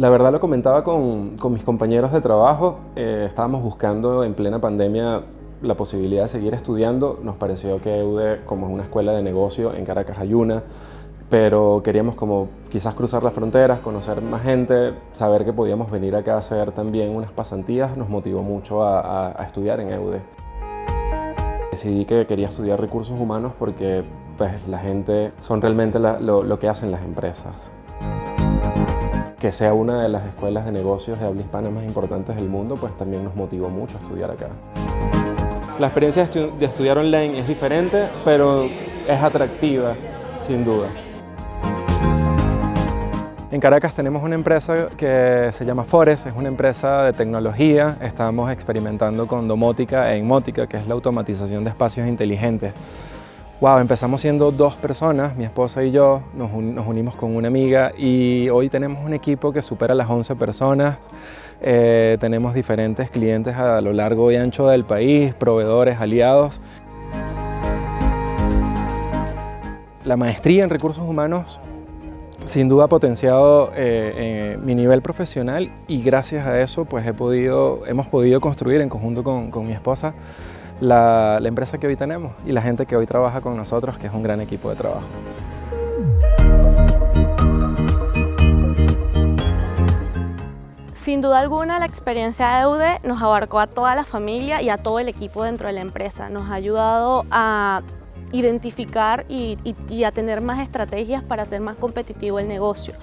La verdad lo comentaba con, mis compañeros de trabajo, eh, estábamos buscando en plena pandemia la posibilidad de seguir estudiando. Nos pareció que EUDE, como es una escuela de negocio, en Caracas hay una, pero queríamos como quizás cruzar las fronteras, conocer más gente, saber que podíamos venir acá a hacer también unas pasantías, nos motivó mucho a, estudiar en EUDE. Decidí que quería estudiar recursos humanos porque pues, la gente son realmente lo, lo que hacen las empresas que sea una de las escuelas de negocios de habla hispana más importantes del mundo, pues también nos motivó mucho a estudiar acá. La experiencia de estudiar online es diferente, pero es atractiva, sin duda. En Caracas tenemos una empresa que se llama Forest, es una empresa de tecnología. Estamos experimentando con domótica e inmótica, que es la automatización de espacios inteligentes. Wow, empezamos siendo dos personas, mi esposa y yo, nos, unimos con una amiga y hoy tenemos un equipo que supera las 11 personas. Eh, tenemos diferentes clientes a lo largo y ancho del país, proveedores, aliados. La maestría en recursos humanos sin duda ha potenciado eh, mi nivel profesional y gracias a eso pues hemos podido construir en conjunto con, con mi esposa la, empresa que hoy tenemos y la gente que hoy trabaja con nosotros, que es un gran equipo de trabajo. Sin duda alguna, la experiencia de EUDE nos abarcó a toda la familia y a todo el equipo dentro de la empresa. Nos ha ayudado a identificar y, y a tener más estrategias para hacer más competitivo el negocio.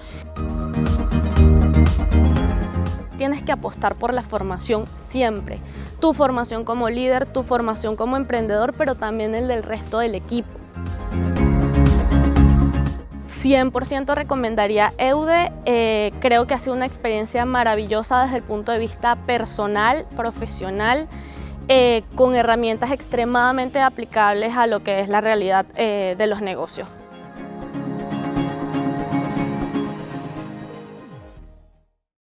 Tienes que apostar por la formación siempre. Tu formación como líder, tu formación como emprendedor, pero también el del resto del equipo. 100% recomendaría EUDE, eh, creo que ha sido una experiencia maravillosa desde el punto de vista personal, profesional, eh, con herramientas extremadamente aplicables a lo que es la realidad eh, de los negocios.